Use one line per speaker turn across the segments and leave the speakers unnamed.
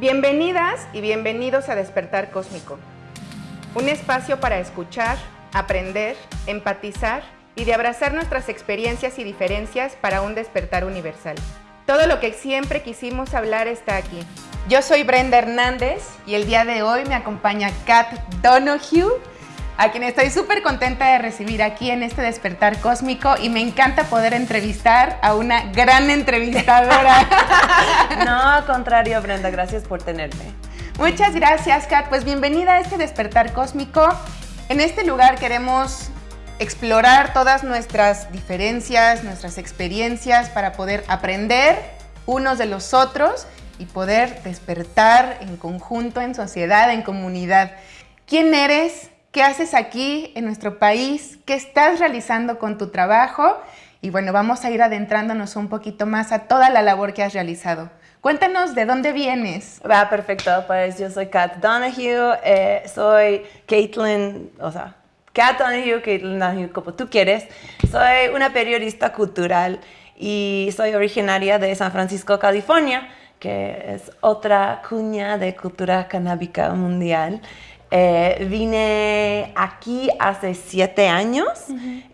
Bienvenidas y bienvenidos a Despertar Cósmico, un espacio para escuchar, aprender, empatizar y de abrazar nuestras experiencias y diferencias para un despertar universal. Todo lo que siempre quisimos hablar está aquí. Yo soy Brenda Hernández y el día de hoy me acompaña Kat Donoghue, a quien estoy súper contenta de recibir aquí en este despertar cósmico y me encanta poder entrevistar a una gran entrevistadora.
no, al contrario, Brenda, gracias por tenerme.
Muchas gracias, Kat. Pues bienvenida a este despertar cósmico. En este lugar queremos explorar todas nuestras diferencias, nuestras experiencias para poder aprender unos de los otros y poder despertar en conjunto, en sociedad, en comunidad. ¿Quién eres? Qué haces aquí en nuestro país, qué estás realizando con tu trabajo y bueno, vamos a ir adentrándonos un poquito más a toda la labor que has realizado. Cuéntanos de dónde vienes.
Va, perfecto. Pues yo soy Kat Donahue, eh, soy Caitlin, o sea, Kat Donahue, Caitlin Donahue, como tú quieres. Soy una periodista cultural y soy originaria de San Francisco, California, que es otra cuña de cultura canábica mundial. Eh, vine aquí hace siete años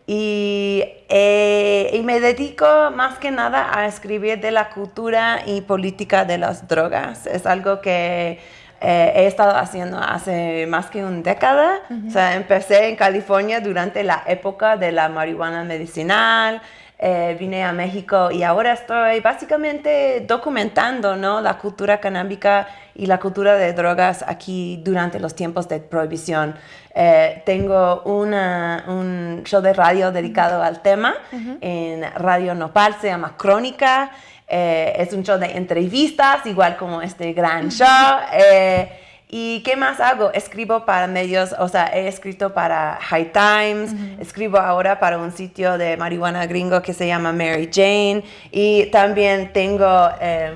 eh, y, me dedico más que nada a escribir de la cultura y política de las drogas. Es algo que eh, he estado haciendo hace más que una década. O sea, empecé en California durante la época de la marihuana medicinal. Eh, vine a México y ahora estoy básicamente documentando ¿no? la cultura canábica y la cultura de drogas aquí durante los tiempos de prohibición. Eh, tengo una, un show de radio dedicado al tema en Radio Nopal, se llama Crónica. Eh, es un show de entrevistas, igual como este gran show. ¿Y qué más hago? Escribo para medios, o sea, he escrito para High Times, escribo ahora para un sitio de marihuana gringo que se llama Mary Jane y también tengo... Eh,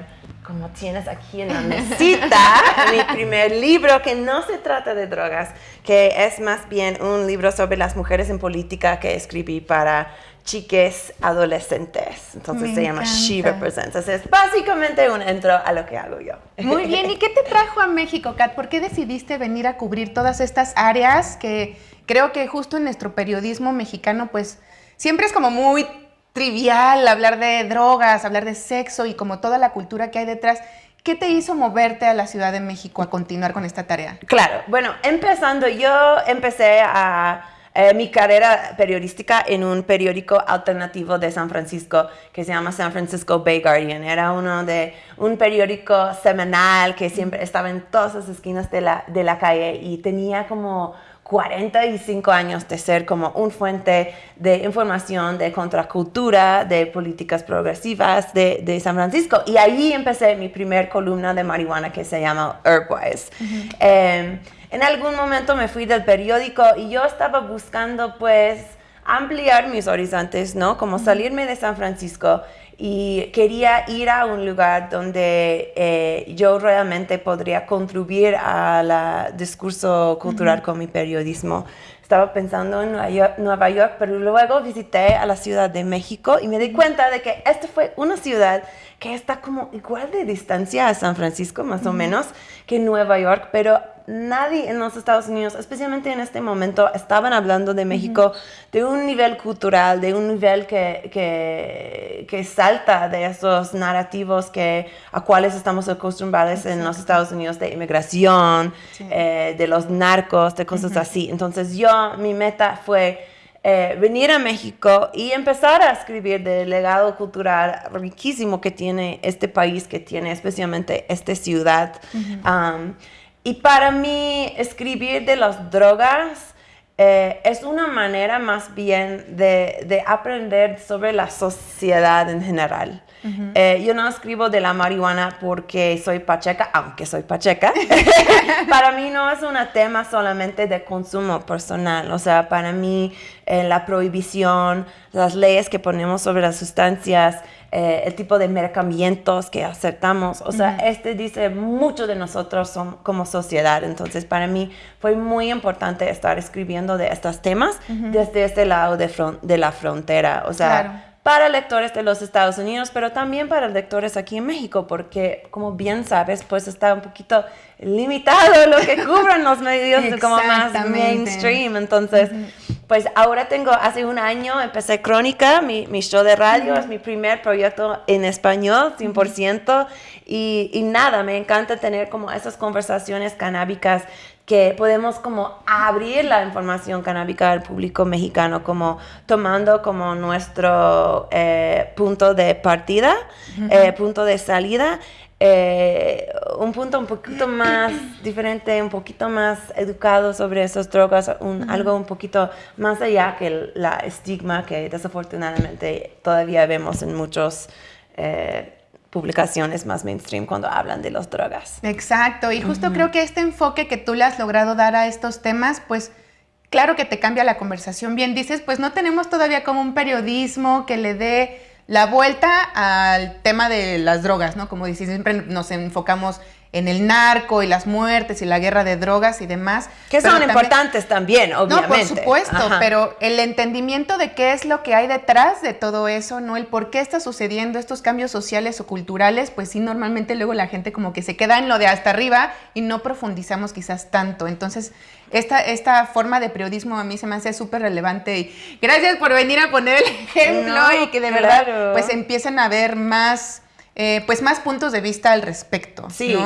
como tienes aquí en la mesita, mi primer libro que no se trata de drogas, que es más bien un libro sobre las mujeres en política que escribí para chiques adolescentes. Entonces se llama She Represents. es básicamente un intro a lo que hago yo.
Muy bien. ¿Y qué te trajo a México, Kat? ¿Por qué decidiste venir a cubrir todas estas áreas que creo que justo en nuestro periodismo mexicano, pues siempre es como muy trivial hablar de drogas, hablar de sexo y como toda la cultura que hay detrás. ¿Qué te hizo moverte a la Ciudad de México a continuar con esta tarea?
Claro, bueno, empezando, yo empecé a eh, mi carrera periodística en un periódico alternativo de San Francisco que se llama San Francisco Bay Guardian. Era uno de un periódico semanal que siempre estaba en todas las esquinas de la, de la calle y tenía como 45 años de ser como un fuente de información de contracultura, de políticas progresivas de, de San Francisco. Y ahí empecé mi primer columna de marihuana que se llama Herbwise. Em, en algún momento me fui del periódico y yo estaba buscando pues ampliar mis horizontes, ¿no? Como salirme de San Francisco y quería ir a un lugar donde eh, yo realmente podría contribuir al discurso cultural con mi periodismo. Estaba pensando en Nueva York, pero luego visité a la Ciudad de México y me di cuenta de que esta fue una ciudad que está como igual de distancia a San Francisco, más o menos, que Nueva York, pero nadie en los Estados Unidos, especialmente en este momento, estaban hablando de México de un nivel cultural, de un nivel que, que, que, salta de esos narrativos que, a cuales estamos acostumbrados en los Estados Unidos de inmigración, eh, de los narcos, de cosas así. Entonces yo, mi meta fue... Eh, venir a México y empezar a escribir del legado cultural riquísimo que tiene este país, que tiene especialmente esta ciudad. Y para mí, escribir de las drogas eh, es una manera más bien de, de, aprender sobre la sociedad en general. Eh, yo no escribo de la marihuana porque soy pacheca, aunque soy pacheca. para mí no es un tema solamente de consumo personal. O sea, para mí eh, la prohibición, las leyes que ponemos sobre las sustancias, eh, el tipo de mercamientos que aceptamos. O sea, este dice mucho de nosotros como sociedad. Entonces, para mí fue muy importante estar escribiendo de estos temas desde este lado de, de la frontera. O sea, para lectores de los Estados Unidos, pero también para lectores aquí en México, porque como bien sabes, pues está un poquito limitado lo que cubren los medios como más mainstream. Entonces, pues ahora tengo, hace un año empecé Crónica, mi, mi show de radio, es mi primer proyecto en español, 100%, y, y nada, me encanta tener como esas conversaciones canábicas que podemos como abrir la información canábica al público mexicano, como tomando como nuestro eh, punto de partida, eh, punto de salida, eh, un punto un poquito más diferente, un poquito más educado sobre esas drogas, un, algo un poquito más allá que la estigma que desafortunadamente todavía vemos en muchos publicaciones más mainstream cuando hablan de las drogas.
Exacto, y justo creo que este enfoque que tú le has logrado dar a estos temas, pues claro que te cambia la conversación. Bien dices, pues no tenemos todavía como un periodismo que le dé la vuelta al tema de las drogas, ¿no? Como dices, siempre nos enfocamos en el narco y las muertes y la guerra de drogas y demás.
Que son importantes también, obviamente.
No, por supuesto, pero el entendimiento de qué es lo que hay detrás de todo eso, ¿no? El por qué está sucediendo estos cambios sociales o culturales, pues sí, normalmente luego la gente como que se queda en lo de hasta arriba y no profundizamos quizás tanto. Entonces, esta, esta forma de periodismo a mí se me hace súper relevante y gracias por venir a poner el ejemplo y que de verdad pues empiecen a ver más eh, pues más puntos de vista al respecto. Sí.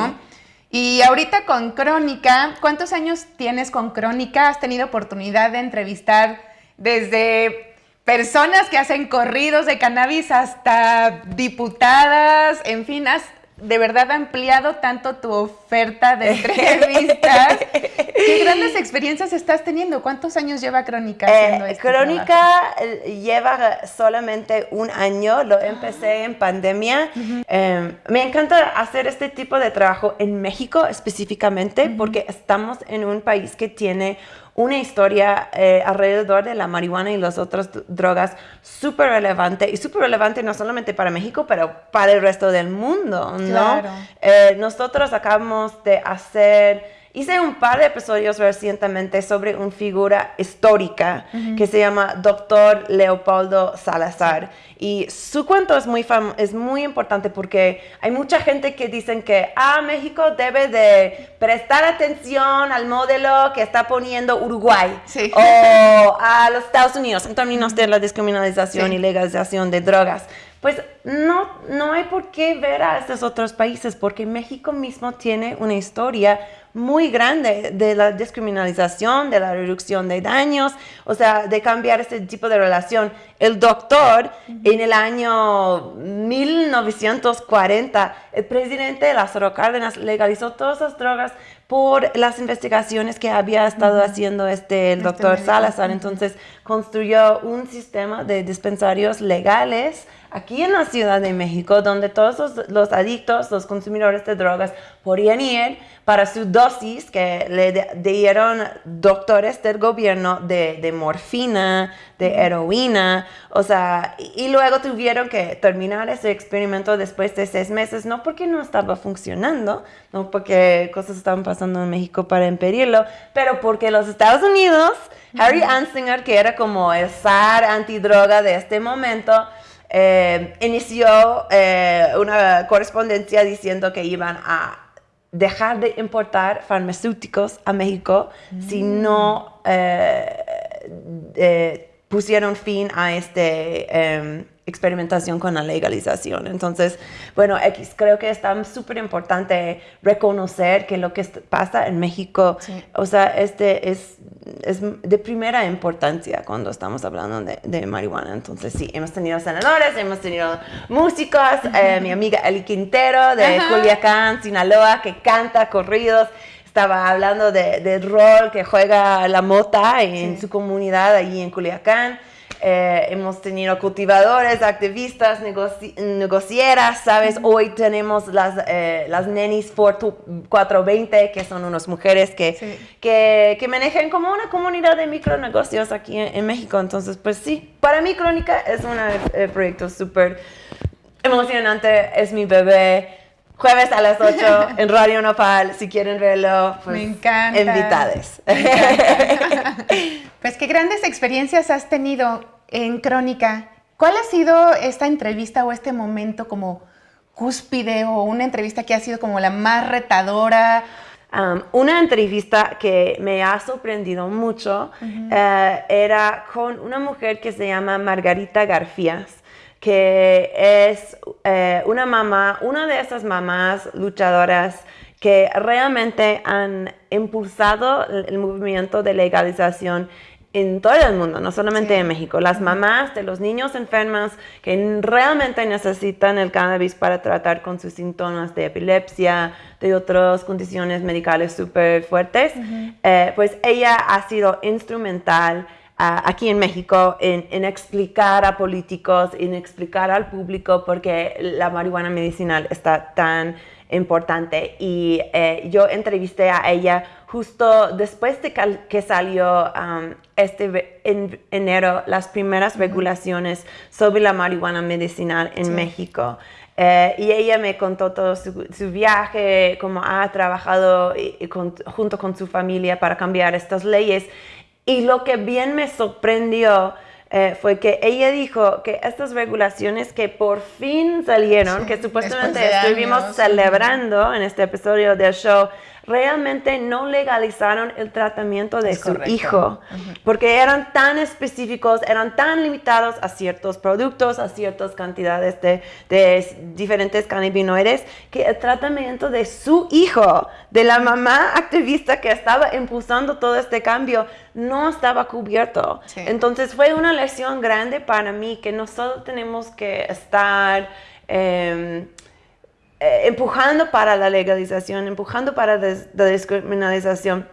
Y ahorita con Crónica, ¿cuántos años tienes con Crónica? ¿Has tenido oportunidad de entrevistar desde personas que hacen corridos de cannabis hasta diputadas? En fin, has de verdad ha ampliado tanto tu oferta de entrevistas. ¿Qué grandes experiencias estás teniendo? ¿Cuántos años lleva Crónica haciendo
eh, Crónica eh, lleva solamente un año, lo empecé en pandemia. Em, me encanta hacer este tipo de trabajo en México específicamente porque estamos en un país que tiene una historia eh, alrededor de la marihuana y las otras drogas súper relevante y súper relevante no solamente para México, pero para el resto del mundo, ¿no? Eh, nosotros acabamos de hacer Hice un par de episodios recientemente sobre una figura histórica que se llama Doctor Leopoldo Salazar. Y su cuento es muy, es muy importante porque hay mucha gente que dicen que ah, México debe de prestar atención al modelo que está poniendo Uruguay o a los Estados Unidos en términos de la descriminalización y legalización de drogas. Pues no, no hay por qué ver a estos otros países porque México mismo tiene una historia muy grande de la descriminalización, de la reducción de daños, o sea, de cambiar este tipo de relación. El doctor, en el año 1940, el presidente Lázaro Cárdenas legalizó todas las drogas por las investigaciones que había estado haciendo este, el este doctor Salazar. Entonces, construyó un sistema de dispensarios legales aquí en la Ciudad de México, donde todos los, adictos, los consumidores de drogas, podían ir para su dosis que le dieron doctores del gobierno de, morfina, de heroína, o sea, y, luego tuvieron que terminar ese experimento después de seis meses, no porque no estaba funcionando, no porque cosas estaban pasando en México para impedirlo, pero porque los Estados Unidos, Harry Anslinger, que era como el zar antidroga de este momento, eh, inició eh, una correspondencia diciendo que iban a dejar de importar farmacéuticos a México si mm. no eh, pusieron fin a este em, experimentación con la legalización. Entonces, bueno, X, creo que es súper importante reconocer que lo que pasa en México, o sea, este es, es, de primera importancia cuando estamos hablando de, marihuana. Entonces, sí, hemos tenido senadores, hemos tenido músicos, eh, mi amiga Eli Quintero de Culiacán, Sinaloa, que canta corridos estaba hablando del rol que juega la mota en su comunidad allí en Culiacán. Eh, hemos tenido cultivadores, activistas, negocieras, ¿sabes? Hoy tenemos las, eh, las Nenis 420, que son unas mujeres que, que, que, manejan como una comunidad de micronegocios aquí en, México. Entonces, pues sí, para mí Crónica es un eh, proyecto súper emocionante, es mi bebé. Jueves a las 8 en Radio Nopal, si quieren verlo, pues,
Me encanta.
invitades.
pues qué grandes experiencias has tenido en Crónica ¿Cuál ha sido esta entrevista o este momento como cúspide o una entrevista que ha sido como la más retadora?
una entrevista que me ha sorprendido mucho eh, era con una mujer que se llama Margarita Garfías, que es eh, una mamá, una de esas mamás luchadoras que realmente han impulsado el movimiento de legalización en todo el mundo, no solamente en México. Las mamás de los niños enfermos que realmente necesitan el cannabis para tratar con sus síntomas de epilepsia, de otras condiciones medicales súper fuertes, eh, pues ella ha sido instrumental aquí en México en, en, explicar a políticos, en explicar al público por qué la marihuana medicinal está tan importante. Y eh, yo entrevisté a ella justo después de que salió um, este en enero las primeras regulaciones sobre la marihuana medicinal en México. Eh, y ella me contó todo su, viaje, cómo ha trabajado junto con su familia para cambiar estas leyes. Y lo que bien me sorprendió eh, fue que ella dijo que estas regulaciones que por fin salieron, que supuestamente estuvimos celebrando en este episodio del show, realmente no legalizaron el tratamiento de su hijo, porque eran tan específicos, eran tan limitados a ciertos productos, a ciertas cantidades de, diferentes cannabinoides, que el tratamiento de su hijo, de la mamá activista que estaba impulsando todo este cambio, no estaba cubierto. Entonces fue una lección grande para mí que nosotros tenemos que estar... Em, eh, empujando para la legalización, empujando para la descriminalización,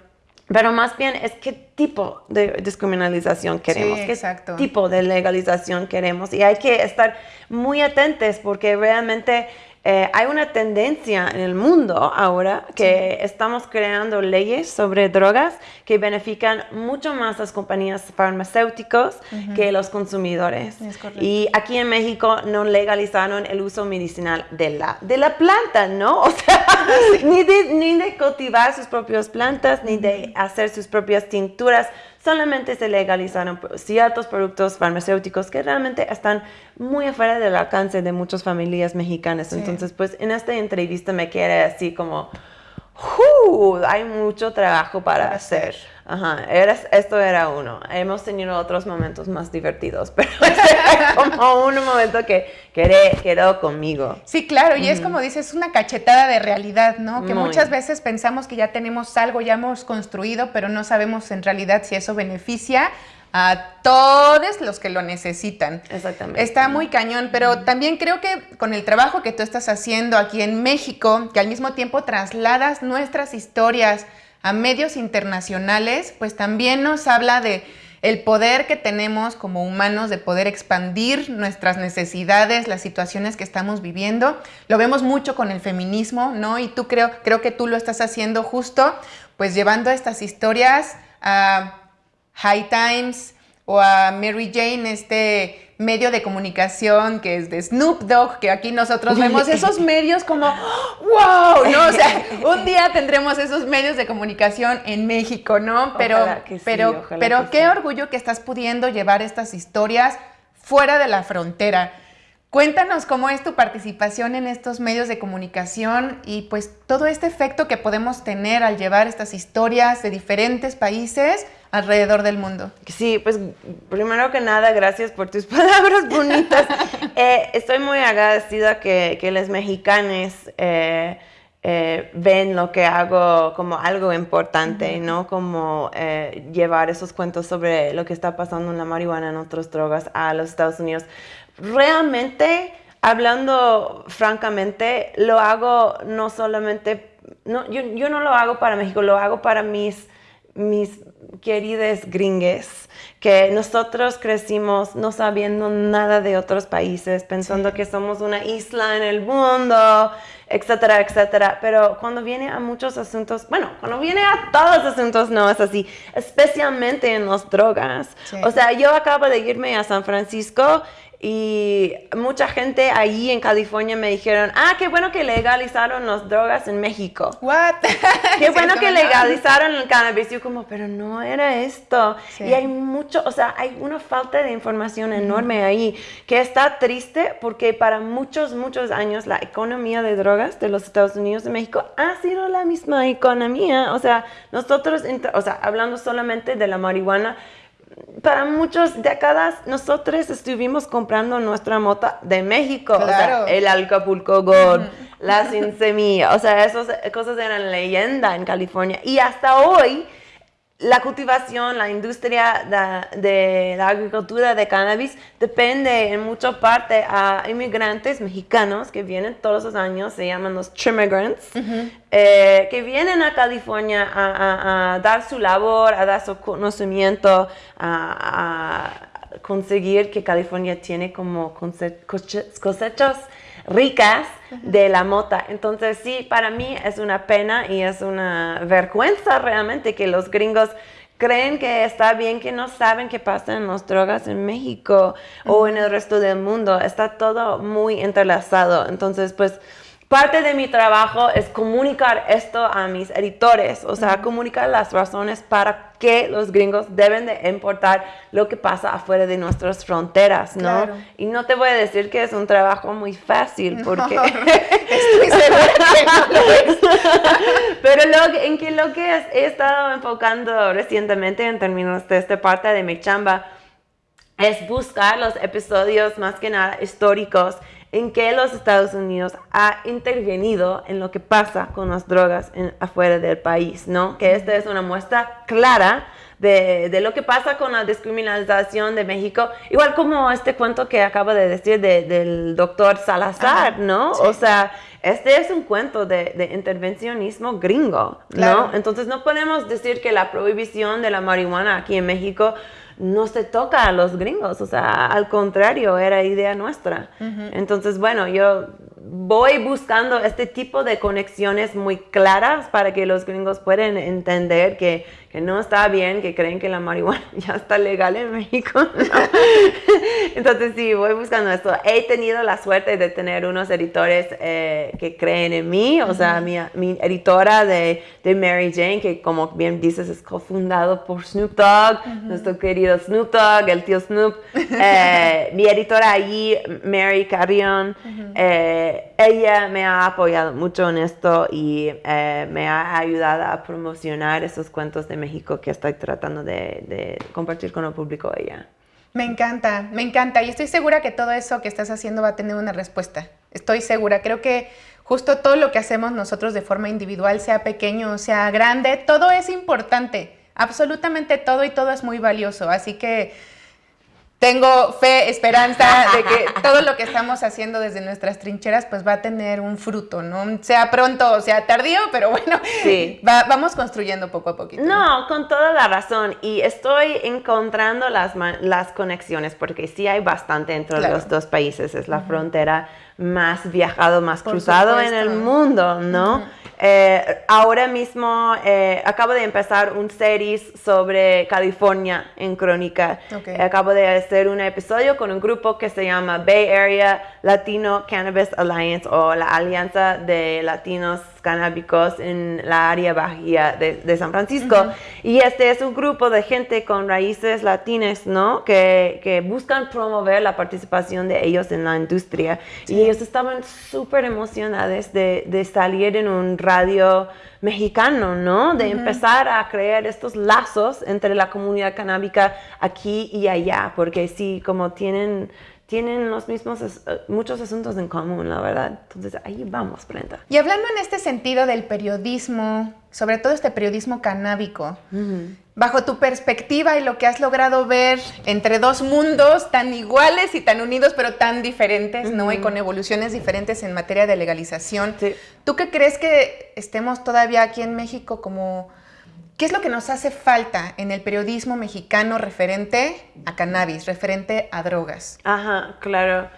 pero más bien es qué tipo de descriminalización queremos, qué tipo de legalización queremos. Y hay que estar muy atentos porque realmente eh, hay una tendencia en el mundo ahora que estamos creando leyes sobre drogas que benefician mucho más las compañías farmacéuticas que los consumidores. Y aquí en México no legalizaron el uso medicinal de la, de la planta, ¿no? O sea, ni, de, ni de cultivar sus propias plantas, ni de hacer sus propias tinturas solamente se legalizaron ciertos productos farmacéuticos que realmente están muy afuera del alcance de muchas familias mexicanas. Entonces, pues en esta entrevista me quiere así como, hay mucho trabajo para, hacer. Ajá, esto era uno. Hemos tenido otros momentos más divertidos, pero este era como un momento que quedó conmigo.
Sí, claro, y es como dices, una cachetada de realidad, ¿no? Que muchas veces pensamos que ya tenemos algo, ya hemos construido, pero no sabemos en realidad si eso beneficia a todos los que lo necesitan.
Exactamente.
Está muy cañón, pero también creo que con el trabajo que tú estás haciendo aquí en México, que al mismo tiempo trasladas nuestras historias a medios internacionales, pues también nos habla de el poder que tenemos como humanos de poder expandir nuestras necesidades, las situaciones que estamos viviendo. Lo vemos mucho con el feminismo, ¿no? Y tú creo, creo que tú lo estás haciendo justo, pues llevando estas historias a High Times o a Mary Jane, este medio de comunicación que es de Snoop Dogg, que aquí nosotros vemos esos medios como, wow, ¿no? O sea, un día tendremos esos medios de comunicación en México, ¿no? Pero, pero, pero qué orgullo que estás pudiendo llevar estas historias fuera de la frontera. Cuéntanos cómo es tu participación en estos medios de comunicación y pues todo este efecto que podemos tener al llevar estas historias de diferentes países alrededor del mundo.
Sí, pues primero que nada, gracias por tus palabras bonitas. Eh, estoy muy agradecida que, que los mexicanos eh, eh, ven lo que hago como algo importante, ¿no? Como llevar esos cuentos sobre lo que está pasando en la marihuana, en otras drogas a los Estados Unidos realmente, hablando francamente, lo hago no solamente, no, yo, no lo hago para México, lo hago para mis, mis queridas gringues, que nosotros crecimos no sabiendo nada de otros países, pensando que somos una isla en el mundo, etcétera, etcétera. Pero cuando viene a muchos asuntos, bueno, cuando viene a todos los asuntos no es así, especialmente en las drogas. O sea, yo acabo de irme a San Francisco Y mucha gente ahí en California me dijeron, ah, qué bueno que legalizaron las drogas en México.
What?
Qué bueno que legalizaron el cannabis. Yo como, pero no era esto. Y hay mucho, o sea, hay una falta de información enorme ahí que está triste porque para muchos, muchos años la economía de drogas de los Estados Unidos de México ha sido la misma economía. O sea, nosotros, o sea, hablando solamente de la marihuana, para muchas décadas nosotros estuvimos comprando nuestra mota de México, o sea, el Alcapulco Gold, la sin semilla, o sea, esas cosas eran leyenda en California. Y hasta hoy la cultivación, la industria de, la agricultura de cannabis depende en mucha parte a inmigrantes mexicanos que vienen todos los años, se llaman los trimigrants, eh, que vienen a California a, dar su labor, a dar su conocimiento, a, conseguir que California tiene como cosechas ricas de la mota. Entonces sí, para mí es una pena y es una vergüenza realmente que los gringos creen que está bien que no saben qué pasa en las drogas en México o en el resto del mundo. Está todo muy entrelazado. Entonces, pues parte de mi trabajo es comunicar esto a mis editores, o sea, comunicar las razones para que los gringos deben de importar lo que pasa afuera de nuestras fronteras, ¿no? Y no te voy a decir que es un trabajo muy fácil, porque... estoy segura que no lo es. Pero lo, en que lo que he estado enfocando recientemente en términos de esta parte de mi chamba es buscar los episodios más que nada históricos en que los Estados Unidos ha intervenido en lo que pasa con las drogas en, afuera del país, ¿no? Que esta es una muestra clara de, de, lo que pasa con la discriminación de México, igual como este cuento que acabo de decir del doctor Salazar, ¿no? O sea, este es un cuento de, de intervencionismo gringo, ¿no? Entonces no podemos decir que la prohibición de la marihuana aquí en México no se toca a los gringos, o sea, al contrario, era idea nuestra. Entonces, bueno, yo voy buscando este tipo de conexiones muy claras para que los gringos puedan entender que, que no está bien, que creen que la marihuana ya está legal en México. Entonces sí, voy buscando esto. He tenido la suerte de tener unos editores eh, que creen en mí, o sea, mi, mi, editora de, de, Mary Jane, que como bien dices es cofundado por Snoop Dogg, nuestro querido Snoop Dogg, el tío Snoop. Eh, mi editora allí, Mary Carrion, ella me ha apoyado mucho en esto y eh, me ha ayudado a promocionar esos cuentos de México que estoy tratando de, compartir con el público ella.
Me encanta, me encanta y estoy segura que todo eso que estás haciendo va a tener una respuesta. Estoy segura, creo que justo todo lo que hacemos nosotros de forma individual, sea pequeño, sea grande, todo es importante, absolutamente todo y todo es muy valioso. Así que tengo fe, esperanza de que todo lo que estamos haciendo desde nuestras trincheras pues va a tener un fruto, ¿no? Sea pronto o sea tardío, pero bueno, sí. vamos construyendo poco a poquito.
No, con toda la razón. Y estoy encontrando las, las conexiones porque sí hay bastante entre los dos países. Es la frontera más viajado, más cruzado en el mundo, ¿no? Eh, ahora mismo eh, acabo de empezar un series sobre California en Crónica. acabo de hacer un episodio con un grupo que se llama Bay Area Latino Cannabis Alliance o la Alianza de Latinos canábicos en la área baja de, San Francisco. Y este es un grupo de gente con raíces latinas, ¿no? Que, que buscan promover la participación de ellos en la industria. Y ellos estaban súper emocionados de, de, salir en un radio mexicano, ¿no? De empezar a crear estos lazos entre la comunidad canábica aquí y allá, porque sí, como tienen tienen los mismos, eh, muchos asuntos en común, la verdad. Entonces ahí vamos, Brenda.
Y hablando en este sentido del periodismo, sobre todo este periodismo canábico, bajo tu perspectiva y lo que has logrado ver entre dos mundos tan iguales y tan unidos, pero tan diferentes, ¿no? Y con evoluciones diferentes en materia de legalización. ¿Tú qué crees que estemos todavía aquí en México como ¿Qué es lo que nos hace falta en el periodismo mexicano referente a cannabis, referente a drogas?
Ajá, claro.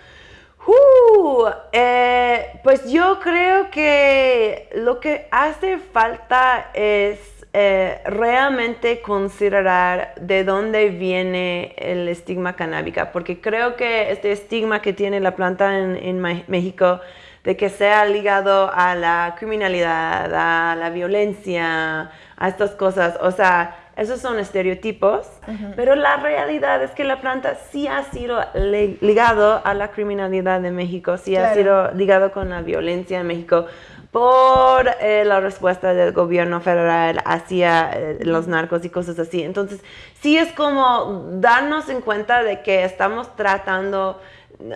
Uh, eh, pues yo creo que lo que hace falta es eh, realmente considerar de dónde viene el estigma canábica, porque creo que este estigma que tiene la planta en, México, de que sea ligado a la criminalidad, a la violencia, a estas cosas, o sea, esos son estereotipos, pero la realidad es que la planta sí ha sido ligado a la criminalidad de México, sí ha sido ligado con la violencia en México por eh, la respuesta del gobierno federal hacia eh, los narcos y cosas así. Entonces, sí es como darnos en cuenta de que estamos tratando,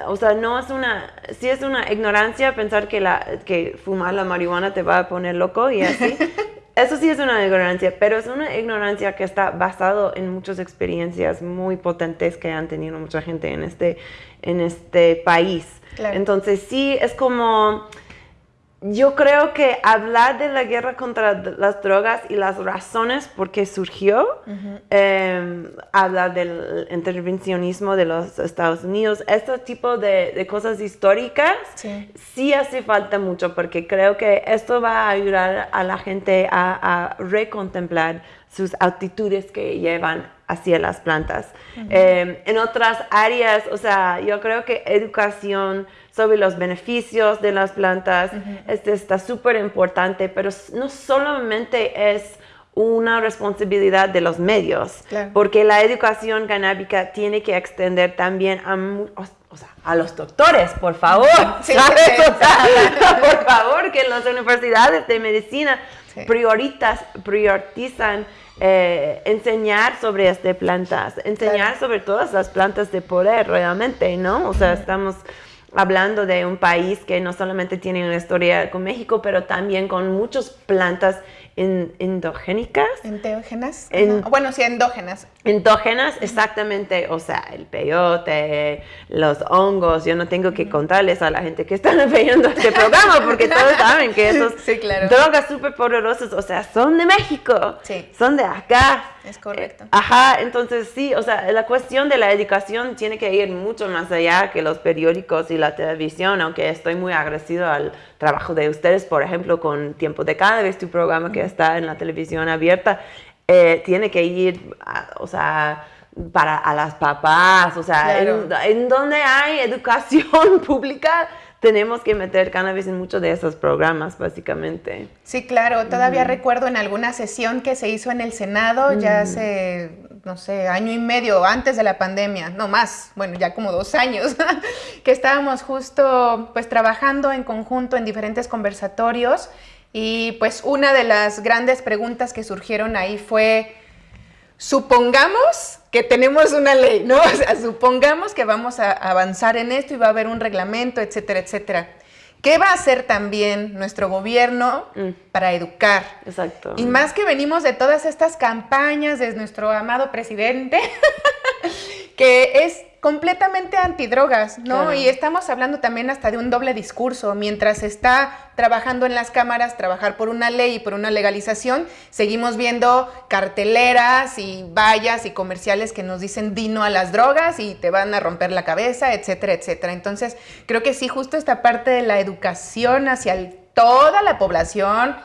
o sea, no es una, sí es una ignorancia pensar que, la, que fumar la marihuana te va a poner loco y así. Eso sí es una ignorancia, pero es una ignorancia que está basado en muchas experiencias muy potentes que han tenido mucha gente en este, en este país. Entonces sí es como yo creo que hablar de la guerra contra las drogas y las razones por qué surgió, em, hablar del intervencionismo de los Estados Unidos, este tipo de, cosas históricas, sí. hace falta mucho porque creo que esto va a ayudar a la gente a, recontemplar sus actitudes que llevan hacia las plantas. Em, en otras áreas, o sea, yo creo que educación sobre los beneficios de las plantas. Este está súper importante, pero no solamente es una responsabilidad de los medios, porque la educación canábica tiene que extender también a, a los doctores, por favor, por favor, que las universidades de medicina prioritas, priorizan eh, enseñar sobre estas plantas, enseñar sobre todas las plantas de poder realmente, ¿no? O sea, estamos hablando de un país que no solamente tiene una historia con México, pero también con muchas plantas endogénicas.
Enteógenas. bueno, sí, endógenas.
Endógenas, exactamente. O sea, el peyote, los hongos. Yo no tengo que contarles a la gente que están viendo este programa porque todos saben que esos drogas súper poderosas, o sea, son de México. Sí. Son de acá.
Es correcto.
Eh, ajá, entonces sí, o sea, la cuestión de la educación tiene que ir mucho más allá que los periódicos y la televisión, aunque estoy muy agradecido al trabajo de ustedes, por ejemplo, con Tiempo de Cada vez tu programa que está en la televisión abierta, eh, tiene que ir, o sea, para a las papás, o sea, en, donde hay educación pública, tenemos que meter cannabis en muchos de esos programas, básicamente.
Sí, claro. Todavía recuerdo en alguna sesión que se hizo en el Senado, ya hace, no sé, año y medio antes de la pandemia, no más, bueno, ya como dos años, que estábamos justo pues trabajando en conjunto en diferentes conversatorios y pues una de las grandes preguntas que surgieron ahí fue, supongamos que tenemos una ley, ¿no? O sea, supongamos que vamos a avanzar en esto y va a haber un reglamento, etcétera, etcétera. ¿Qué va a hacer también nuestro gobierno mm. para educar?
Exacto.
Y más que venimos de todas estas campañas de nuestro amado presidente, que es completamente antidrogas, ¿no? Y estamos hablando también hasta de un doble discurso. Mientras está trabajando en las cámaras, trabajar por una ley y por una legalización, seguimos viendo carteleras y vallas y comerciales que nos dicen dino a las drogas y te van a romper la cabeza, etcétera, etcétera. Entonces, creo que sí, justo esta parte de la educación hacia toda la población,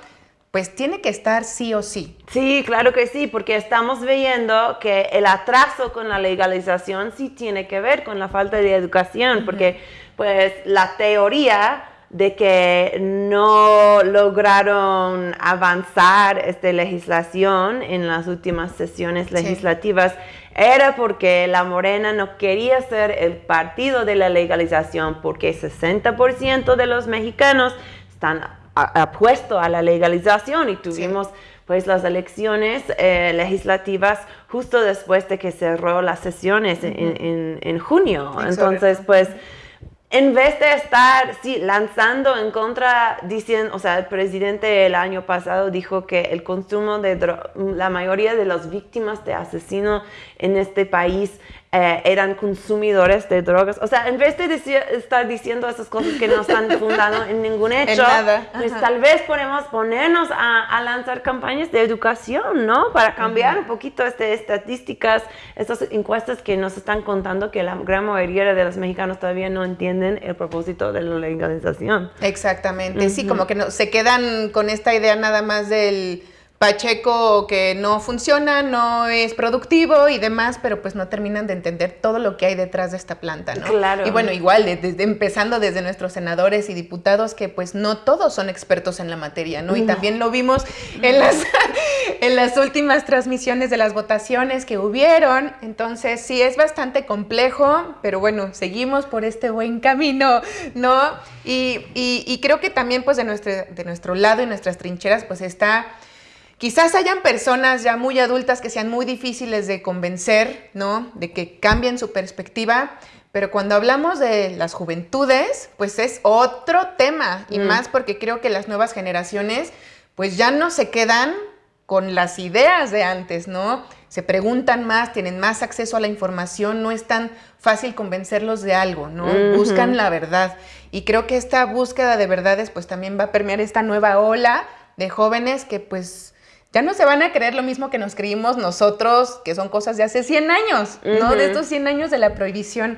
pues tiene que estar sí o sí.
Sí, claro que sí, porque estamos viendo que el atraso con la legalización sí tiene que ver con la falta de educación, porque pues la teoría de que no lograron avanzar esta legislación en las últimas sesiones legislativas era porque la Morena no quería ser el partido de la legalización, porque 60% de los mexicanos están apuesto a la legalización y tuvimos pues las elecciones eh, legislativas justo después de que cerró las sesiones en, junio. Entonces, pues en vez de estar sí, lanzando en contra, diciendo, o sea, el presidente el año pasado dijo que el consumo de la mayoría de las víctimas de asesino en este país eh, eran consumidores de drogas. O sea, en vez de estar diciendo esas cosas que no están fundadas en ningún hecho, pues tal vez podemos ponernos a, lanzar campañas de educación, ¿no? Para cambiar un poquito estas estadísticas, estas encuestas que nos están contando que la gran mayoría de los mexicanos todavía no entienden el propósito de la legalización.
Exactamente, sí, como que no, se quedan con esta idea nada más del Pacheco que no funciona, no es productivo y demás, pero pues no terminan de entender todo lo que hay detrás de esta planta, ¿no?
Claro.
Y bueno, igual, desde, empezando desde nuestros senadores y diputados, que pues no todos son expertos en la materia, ¿no? Y también lo vimos en las, en las últimas transmisiones de las votaciones que hubieron. Entonces, sí, es bastante complejo, pero bueno, seguimos por este buen camino, ¿no? Y, y creo que también pues de nuestro, de nuestro lado y nuestras trincheras pues está Quizás hayan personas ya muy adultas que sean muy difíciles de convencer, ¿no? De que cambien su perspectiva, pero cuando hablamos de las juventudes, pues es otro tema, y mm. más porque creo que las nuevas generaciones, pues ya no se quedan con las ideas de antes, ¿no? Se preguntan más, tienen más acceso a la información, no es tan fácil convencerlos de algo, ¿no? Buscan la verdad. Y creo que esta búsqueda de verdades, pues también va a permear esta nueva ola de jóvenes que pues ya no se van a creer lo mismo que nos creímos nosotros, que son cosas de hace 100 años, ¿no? De estos 100 años de la prohibición.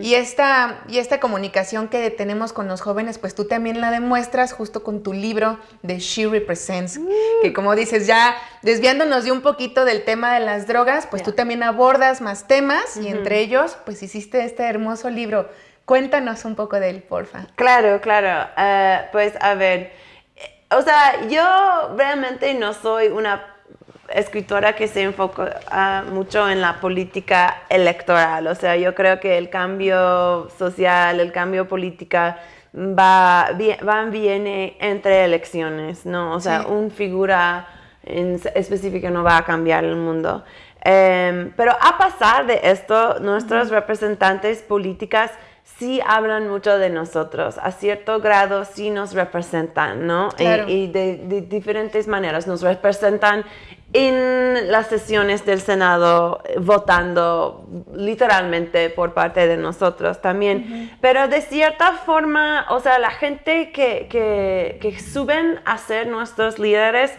y, esta, y esta comunicación que tenemos con los jóvenes, pues tú también la demuestras justo con tu libro de She Represents, que como dices, ya desviándonos de un poquito del tema de las drogas, pues tú también abordas más temas y entre ellos, pues hiciste este hermoso libro. Cuéntanos un poco de él, porfa.
Claro, claro. Eh, pues a ver o sea, yo realmente no soy una escritora que se enfoca ah, mucho en la política electoral. O sea, yo creo que el cambio social, el cambio política va, va viene entre elecciones, ¿no? O sea, una figura en específica no va a cambiar el mundo. Em, pero a pasar de esto, nuestros representantes políticas sí hablan mucho de nosotros, a cierto grado sí nos representan, ¿no? Y, de, diferentes maneras nos representan en las sesiones del Senado, votando literalmente por parte de nosotros también. Pero de cierta forma, o sea, la gente que, que, que suben a ser nuestros líderes,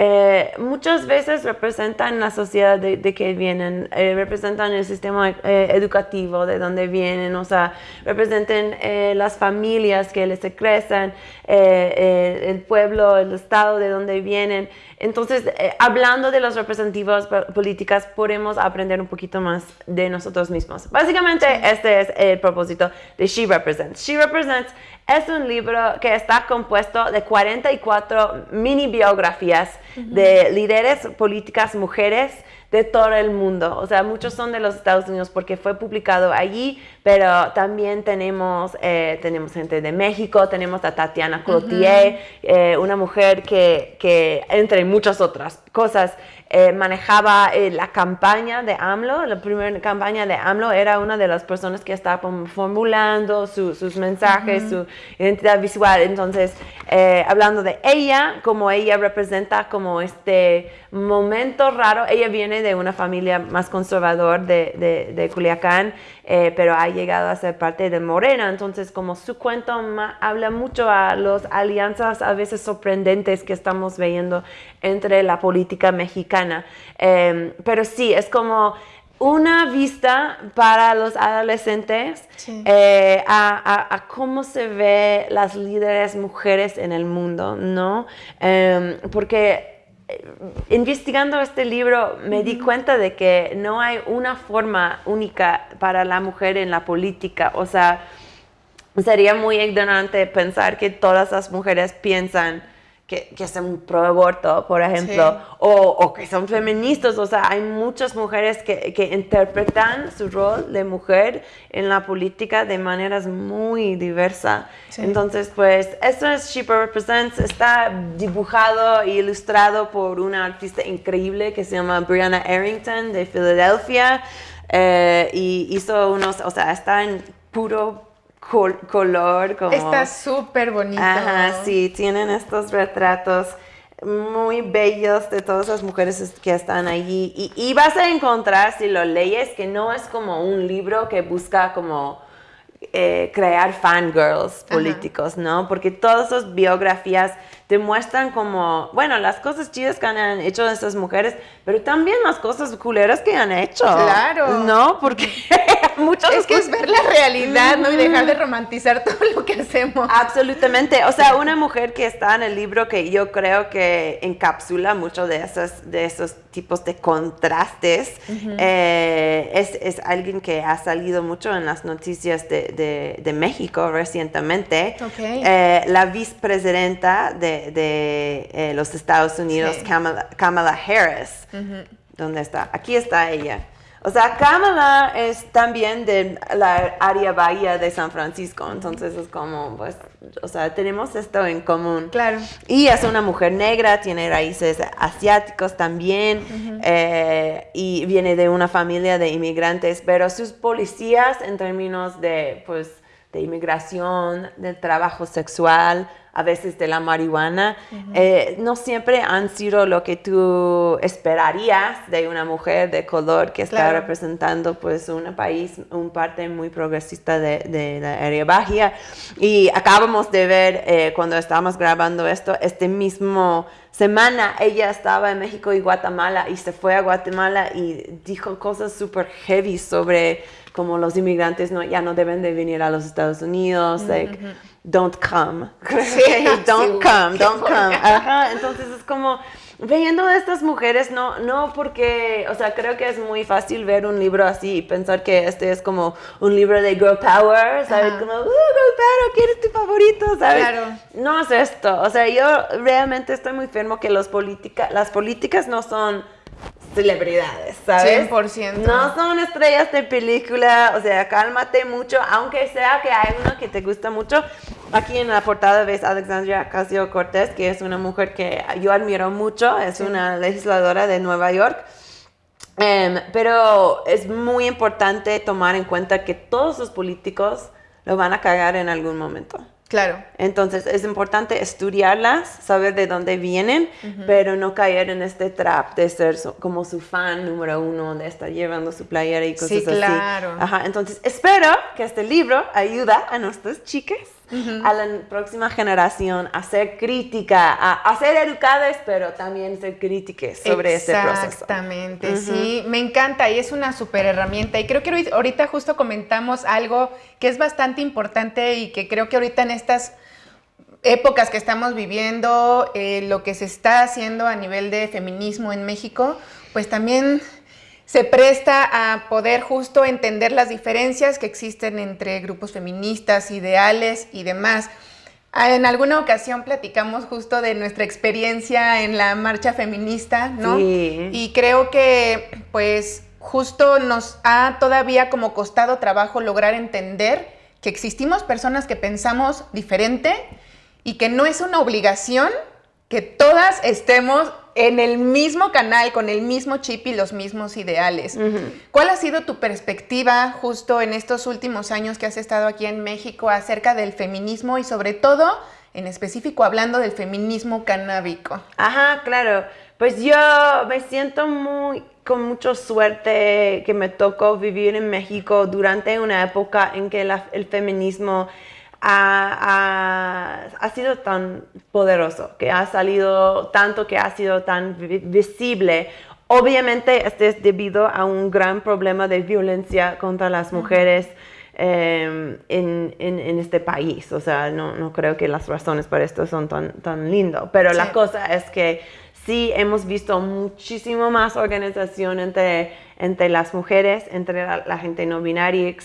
eh, muchas veces representan la sociedad de, que vienen, eh, representan el sistema eh, educativo de donde vienen, o sea, representan las familias que les crecen, el pueblo, el estado de donde vienen. Entonces, hablando de los representativos políticas, podemos aprender un poquito más de nosotros mismos. Básicamente, este es el propósito de She Represents. She Represents es un libro que está compuesto de 44 mini biografías de líderes políticas mujeres de todo el mundo. O sea, muchos son de los Estados Unidos porque fue publicado allí, pero también tenemos, eh, tenemos gente de México, tenemos a Tatiana Cloutier, eh, una mujer que, que, entre muchas otras cosas, eh, manejaba eh, la campaña de AMLO, la primera campaña de AMLO era una de las personas que estaba formulando sus mensajes, su identidad visual. Entonces, eh, hablando de ella, como ella representa como este momento raro, ella viene de una familia más conservador de, de, de Culiacán, pero ha llegado a ser parte de Morena. Entonces, como su cuento habla mucho a las alianzas a veces sorprendentes que estamos viendo entre la política mexicana. Em, pero sí, es como una vista para los adolescentes eh, a, cómo se ve las líderes mujeres en el mundo, ¿no? Em, porque eh, investigando este libro me di cuenta de que no hay una forma única para la mujer en la política, o sea, sería muy ignorante pensar que todas las mujeres piensan que, que son pro aborto, por ejemplo, o, o, que son feministas. O sea, hay muchas mujeres que, que, interpretan su rol de mujer en la política de maneras muy diversas. Entonces, pues, esto es She Represents. Está dibujado e ilustrado por una artista increíble que se llama Brianna Arrington de Filadelfia. Eh, y hizo unos, o sea, está en puro color. Como,
Está súper bonito.
Ajá, sí, tienen estos retratos muy bellos de todas las mujeres que están allí. Y, y, vas a encontrar, si lo lees, que no es como un libro que busca como eh, crear fangirls políticos, ¿no? Porque todas sus biografías demuestran como, bueno, las cosas chidas que han hecho estas mujeres, pero también las cosas culeras que han hecho.
Claro.
¿No? Porque muchas
Es que es ver la realidad, ¿no? Y dejar de romantizar todo lo que hacemos.
Absolutamente. O sea, una mujer que está en el libro que yo creo que encapsula mucho de esos, de esos tipos de contrastes eh, es, es, alguien que ha salido mucho en las noticias de, de, de México recientemente.
Okay.
Eh, la vicepresidenta de, de eh, los Estados Unidos,
Sí.
Kamala, Kamala Harris. ¿Dónde está? Aquí está ella. O sea, Kamala es también de la área bahía de San Francisco, entonces es como, pues, o sea, tenemos esto en común.
Claro.
Y es una mujer negra, tiene raíces asiáticos también, eh, y viene de una familia de inmigrantes, pero sus policías en términos de, pues, de inmigración, de trabajo sexual, a veces de la marihuana, eh, no siempre han sido lo que tú esperarías de una mujer de color que está
Claro.
representando pues un país, un parte muy progresista de, de la área baja. Y acabamos de ver eh, cuando estábamos grabando esto, este mismo semana ella estaba en México y Guatemala y se fue a Guatemala y dijo cosas súper heavy sobre cómo los inmigrantes no, ya no deben de venir a los Estados Unidos, like, don't come.
Sí,
don't
sí,
come, don't come. Ajá, entonces es como viendo a estas mujeres, no, no porque, o sea, creo que es muy fácil ver un libro así y pensar que este es como un libro de girl power, ¿sabes?
Ajá.
Como, uh, girl power, ¿quién es tu favorito? ¿Sabes?
Claro.
No es esto, o sea, yo realmente estoy muy firme que los las políticas no son celebridades, ¿sabes?
100%.
No son estrellas de película, o sea, cálmate mucho, aunque sea que hay uno que te gusta mucho. Aquí en la portada ves a Alexandria Ocasio Cortés, que es una mujer que yo admiro mucho, es una legisladora de Nueva York. Em, pero es muy importante tomar en cuenta que todos los políticos lo van a cagar en algún momento.
Claro.
Entonces es importante estudiarlas, saber de dónde vienen, pero no caer en este trap de ser como su fan número uno, de estar llevando su playera y cosas
Sí,
así.
claro.
Ajá, entonces espero que este libro ayuda a nuestras chicas, a la próxima generación a ser crítica, a, a ser educadas, pero también ser críticas sobre este proceso.
Exactamente, sí, me encanta y es una súper herramienta. Y creo que ahorita- ahorita justo comentamos algo que es bastante importante y que creo que ahorita en estas épocas que estamos viviendo, eh, lo que se está haciendo a nivel de feminismo en México, pues también se presta a poder justo entender las diferencias que existen entre grupos feministas, ideales y demás. Ah, En alguna ocasión platicamos justo de nuestra experiencia en la marcha feminista, ¿no?
Sí.
Y creo que pues justo nos ha todavía como costado trabajo lograr entender que existimos personas que pensamos diferente y que no es una obligación que todas estemos en el mismo canal, con el mismo chip y los mismos ideales. ¿Cuál ha sido tu perspectiva justo en estos últimos años que has estado aquí en México acerca del feminismo y sobre todo, en específico, hablando del feminismo canábico?
Ajá, claro. Pues yo me siento muy con mucha suerte que me tocó vivir en México durante una época en que la- el feminismo ha, ha- ha sido tan poderoso, que ha salido tanto, que ha sido tan vi- visible. Obviamente, este es debido a un gran problema de violencia contra las mujeres eh, en, en- en este país. O sea, no, no creo que las razones para esto son tan, tan lindo. Pero la cosa es que sí hemos visto muchísimo más organización entre, entre las mujeres, entre la, la gente no binaria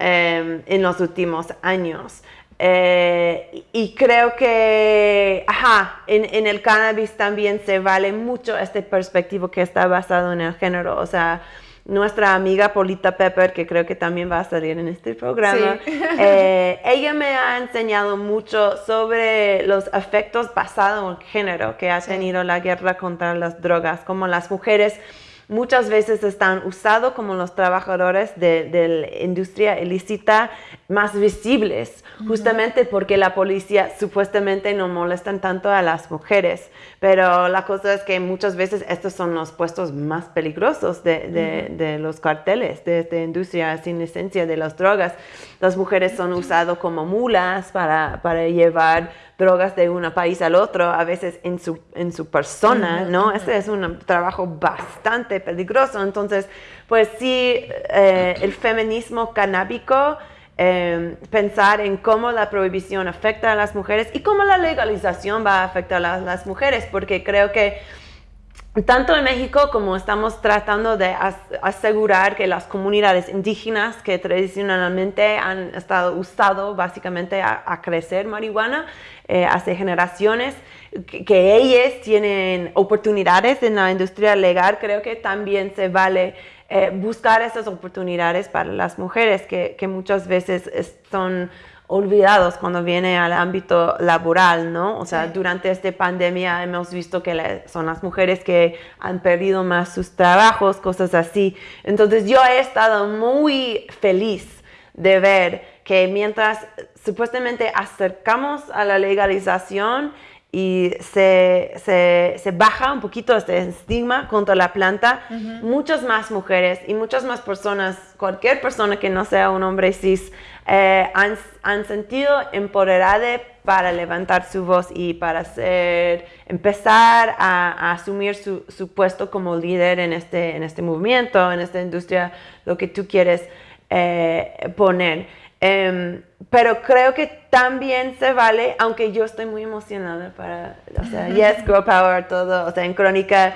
eh, en los últimos años. Eh, y creo que, ajá, en, en el cannabis también se vale mucho este perspectiva que está basado en el género. O sea, nuestra amiga Polita Pepper, que creo que también va a salir en este programa,
Sí.
eh, ella me ha enseñado mucho sobre los efectos basados en género que ha tenido la guerra contra las drogas, como las mujeres muchas veces están usados como los trabajadores de, de la industria ilícita más visibles, justamente porque la policía supuestamente no molestan tanto a las mujeres. Pero la cosa es que muchas veces estos son los puestos más peligrosos de, de- de los carteles, de esta industria sin licencia de las drogas. Las mujeres son usadas como mulas para, para llevar drogas de un país al otro, a veces en su, en su persona, ¿no? Este es un trabajo bastante peligroso. Entonces, pues sí, eh, el feminismo canábico, em, pensar en cómo la prohibición afecta a las mujeres y cómo la legalización va a afectar a las mujeres, porque creo que tanto en México como estamos tratando de asegurar que las comunidades indígenas que tradicionalmente han estado usado básicamente a, crecer marihuana eh, hace generaciones, que, ellas tienen oportunidades en la industria legal, creo que también se vale eh, buscar esas oportunidades para las mujeres que, que muchas veces son olvidados cuando viene al ámbito laboral, ¿no? O sea, durante esta pandemia hemos visto que son las mujeres que han perdido más sus trabajos, cosas así. Entonces yo he estado muy feliz de ver que mientras supuestamente acercamos a la legalización y se, se, baja un poquito este estigma contra la planta, muchas más mujeres y muchas más personas, cualquier persona que no sea un hombre cis, eh, han, han, sentido empoderadas para levantar su voz y para ser, empezar a, asumir su, su, puesto como líder en este, en este movimiento, en esta industria, lo que tú quieres eh, poner. Em, pero creo que también se vale, aunque yo estoy muy emocionada para, o sea, Yes, Grow Power, todo, o sea, en Crónica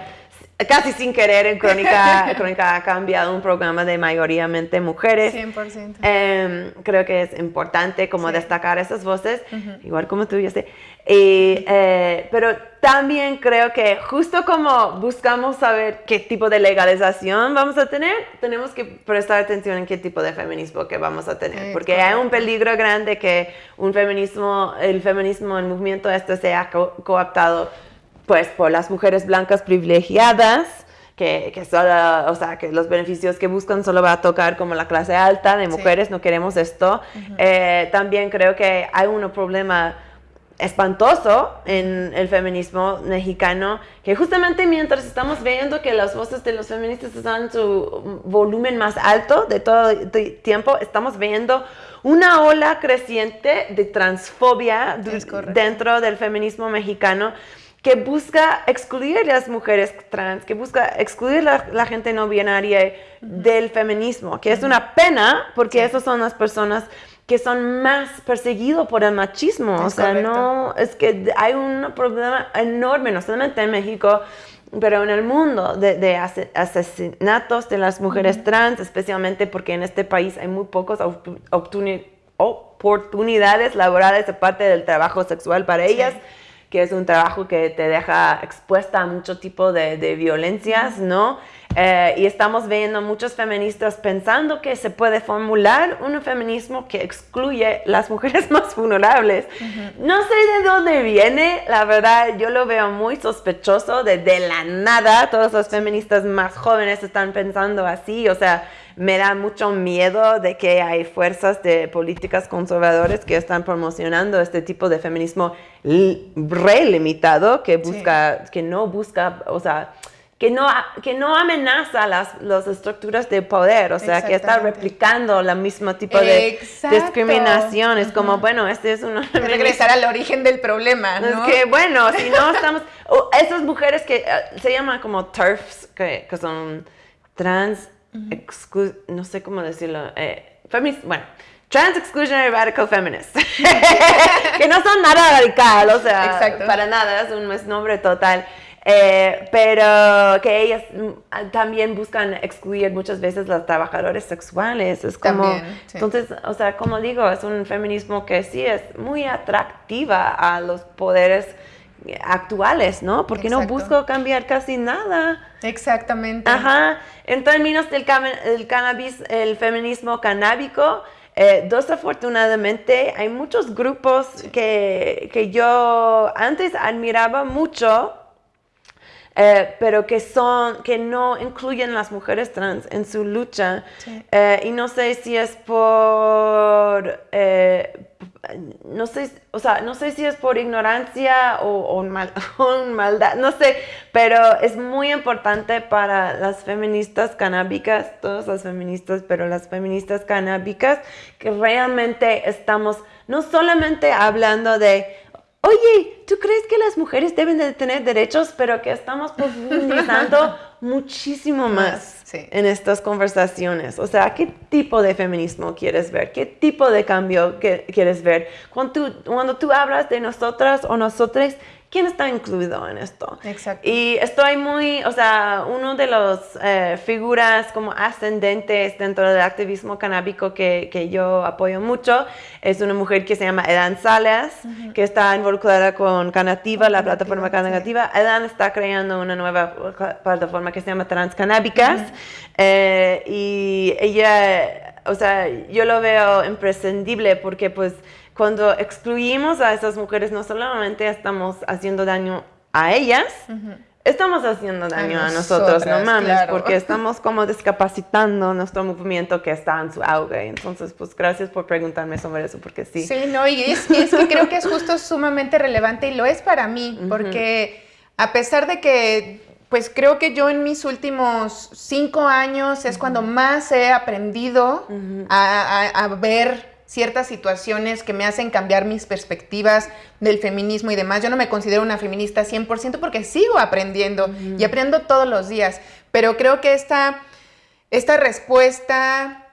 casi sin querer en Crónica, Crónica ha cambiado un programa de mayoritariamente mujeres. 100%. Em, creo que es importante como destacar esas voces, igual como tú, yo sé. Y, eh, pero también creo que justo como buscamos saber qué tipo de legalización vamos a tener, tenemos que prestar atención en qué tipo de feminismo que vamos a tener, porque hay un peligro grande que un feminismo, el feminismo, el movimiento este sea cooptado pues por las mujeres blancas privilegiadas, que, que, solo, o sea, que los beneficios que buscan solo va a tocar como la clase alta de mujeres, no queremos esto. Eh, también creo que hay un problema espantoso en el feminismo mexicano, que justamente mientras estamos viendo que las voces de los feministas están en su volumen más alto de todo el tiempo, estamos viendo una ola creciente de transfobia dentro del feminismo mexicano que busca excluir a las mujeres trans, que busca excluir a la, gente no binaria del feminismo, que es una pena porque esas son las personas que son más perseguidos por el machismo. o sea, no, es que hay un problema enorme, no solamente en México, pero en el mundo de, asesinatos de las mujeres trans, especialmente porque en este país hay muy pocas oportunidades laborales de parte del trabajo sexual para ellas que es un trabajo que te deja expuesta a mucho tipo de, de violencias, ¿no? Eh, y estamos viendo muchos feministas pensando que se puede formular un feminismo que excluye las mujeres más vulnerables. No sé de dónde viene, la verdad yo lo veo muy sospechoso, de, de la nada todos los feministas más jóvenes están pensando así, o sea, me da mucho miedo de que hay fuerzas de políticas conservadoras que están promocionando este tipo de feminismo relimitado que busca, que no busca, o sea, que no, que no amenaza las, las estructuras de poder, o sea, que está replicando la mismo tipo de discriminación. Es como, bueno, este es una...
Regresar al origen del problema, ¿no?
Es que, bueno, si no estamos... esas mujeres que eh, se llaman como TERFs, que, que son trans no sé cómo decirlo, eh, bueno, Trans Exclusionary Radical Feminist, que no son nada radical, o sea, para nada, es un nombre total. Eh, pero que ellas mm, también buscan excluir muchas veces los trabajadores sexuales. Es como, entonces, o sea, como digo, es un feminismo que sí es muy atractiva a los poderes actuales, ¿no? Porque no busco cambiar casi nada.
Exactamente.
Ajá. En términos del el cannabis, el feminismo canábico, eh, desafortunadamente hay muchos grupos que, que yo antes admiraba mucho eh, pero que son, que no incluyen las mujeres trans en su lucha. Eh, y no sé si es por, eh, no sé, o sea, no sé si es por ignorancia o, o, mal, maldad, no sé, pero es muy importante para las feministas canábicas, todas las feministas, pero las feministas canábicas, que realmente estamos no solamente hablando de oye, ¿tú crees que las mujeres deben de tener derechos, pero que estamos profundizando muchísimo más en estas conversaciones? O sea, ¿qué tipo de feminismo quieres ver? ¿Qué tipo de cambio quieres ver? Cuando tú, cuando tú hablas de nosotras o nosotros, ¿quién está incluido en esto?
Exacto.
Y estoy muy, o sea, uno de las eh, figuras como ascendentes dentro del activismo canábico que, que, yo apoyo mucho es una mujer que se llama Edan Salas, que está involucrada con Canativa, la plataforma Canativa. Edan está creando una nueva plataforma que se llama Transcanábicas eh, y ella, o sea, yo lo veo imprescindible porque pues cuando excluimos a esas mujeres, no solamente estamos haciendo daño a ellas, estamos haciendo daño a, nosotros, no mames, porque estamos como discapacitando nuestro movimiento que está en su auge. Entonces, pues gracias por preguntarme sobre eso, porque sí.
Sí, no, y es, que creo que es justo sumamente relevante y lo es para mí, porque a pesar de que pues creo que yo en mis últimos cinco años es cuando más he aprendido a, ver ciertas situaciones que me hacen cambiar mis perspectivas del feminismo y demás. Yo no me considero una feminista 100% porque sigo aprendiendo y aprendo todos los días, pero creo que esta, esta respuesta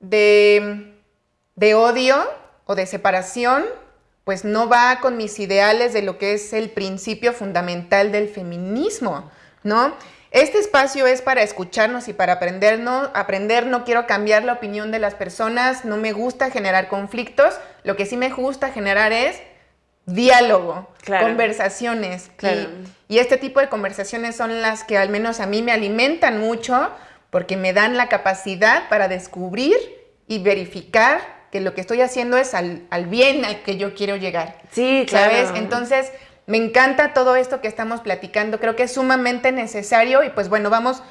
de, de odio o de separación, pues no va con mis ideales de lo que es el principio fundamental del feminismo, ¿no? Este espacio es para escucharnos y para aprender no, aprender, no quiero cambiar la opinión de las personas, no me gusta generar conflictos, lo que sí me gusta generar es diálogo, conversaciones. Y, este tipo de conversaciones son las que al menos a mí me alimentan mucho porque me dan la capacidad para descubrir y verificar que lo que estoy haciendo es al, al bien al que yo quiero llegar.
Sí, claro.
¿Sabes? Entonces me encanta todo esto que estamos platicando, creo que es sumamente necesario y pues bueno, vamos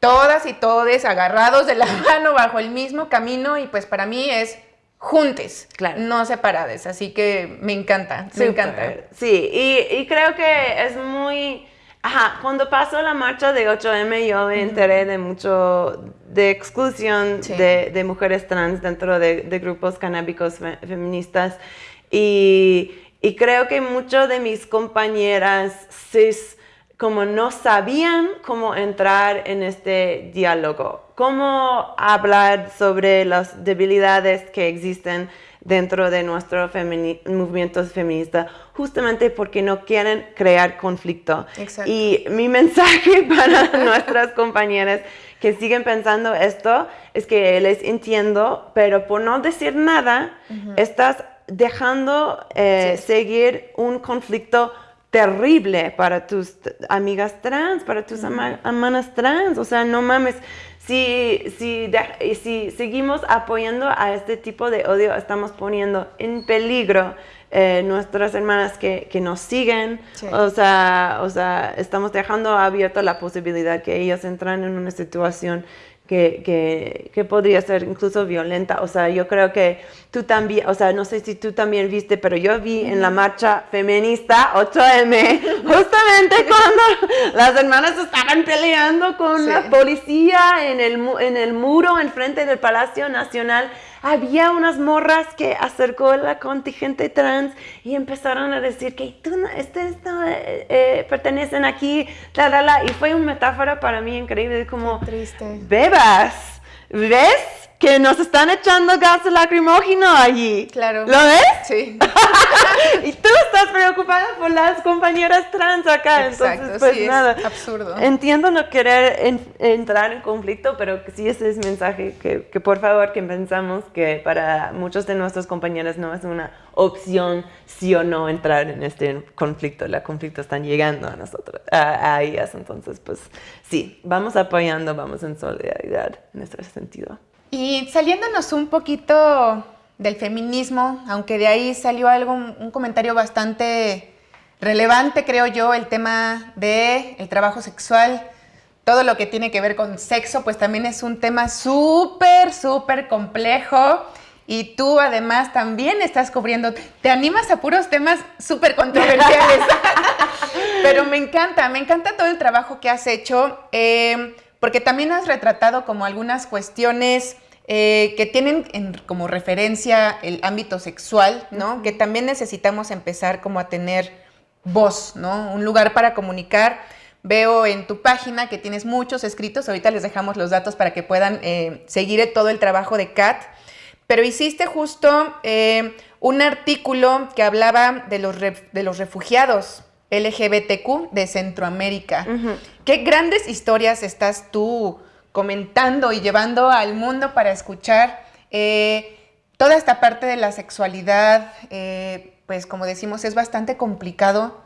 todas y todes agarrados de la mano bajo el mismo camino y pues para mí es juntes, claro. no separadas, así que me encanta, me encanta.
Sí, y, creo que es muy... Ajá, cuando pasó la marcha de 8M yo me enteré de mucho de exclusión de, mujeres trans dentro de, de grupos canábicos feministas y y creo que muchos de mis compañeras cis como no sabían cómo entrar en este diálogo, cómo hablar sobre las debilidades que existen dentro de nuestro movimiento feminista, justamente porque no quieren crear conflicto. Y mi mensaje para nuestras compañeras que siguen pensando esto es que les entiendo, pero por no decir nada, estás dejando eh, seguir un conflicto terrible para tus amigas trans, para tus hermanas trans. O sea, no mames, si, si, si seguimos apoyando a este tipo de odio, estamos poniendo en peligro eh, nuestras hermanas que, que nos siguen. O, sea, o sea, estamos dejando abierta la posibilidad que ellas entran en una situación que, que, podría ser incluso violenta. O sea, yo creo que tú también, o sea, no sé si tú también viste, pero yo vi en la marcha feminista 8M, justamente cuando las hermanas estaban peleando con la policía en el, en el muro enfrente del Palacio Nacional había unas morras que acercó la contingente trans y empezaron a decir que tú no, este, eh, eh, pertenecen aquí, la, la, la, y fue una metáfora para mí increíble, como,
triste.
bebas, ¿ves? Que nos están echando gas lacrimógeno allí.
Claro.
¿Lo ves?
Sí.
y tú estás preocupada por las compañeras trans acá. Exacto, Entonces, pues
sí,
nada.
Es absurdo.
Entiendo no querer entrar en conflicto, pero sí ese es mensaje que, que, por favor que pensamos que para muchos de nuestros compañeros no es una opción sí o no entrar en este conflicto. El conflicto están llegando a nosotros, a, a ellas. Entonces, pues sí, vamos apoyando, vamos en solidaridad en ese sentido.
Y saliéndonos un poquito del feminismo, aunque de ahí salió algo, un comentario bastante relevante, creo yo, el tema de el trabajo sexual, todo lo que tiene que ver con sexo, pues también es un tema súper, súper complejo. Y tú además también estás cubriendo, te animas a puros temas súper controversiales. Pero me encanta, me encanta todo el trabajo que has hecho. Eh, porque también has retratado como algunas cuestiones eh, que tienen como referencia el ámbito sexual, ¿no? Que también necesitamos empezar como a tener voz, ¿no? Un lugar para comunicar. Veo en tu página que tienes muchos escritos, ahorita les dejamos los datos para que puedan eh, seguir todo el trabajo de Kat, pero hiciste justo eh, un artículo que hablaba de los, de los refugiados LGBTQ de Centroamérica. ¿Qué grandes historias estás tú comentando y llevando al mundo para escuchar eh, toda esta parte de la sexualidad, eh, pues como decimos, es bastante complicado.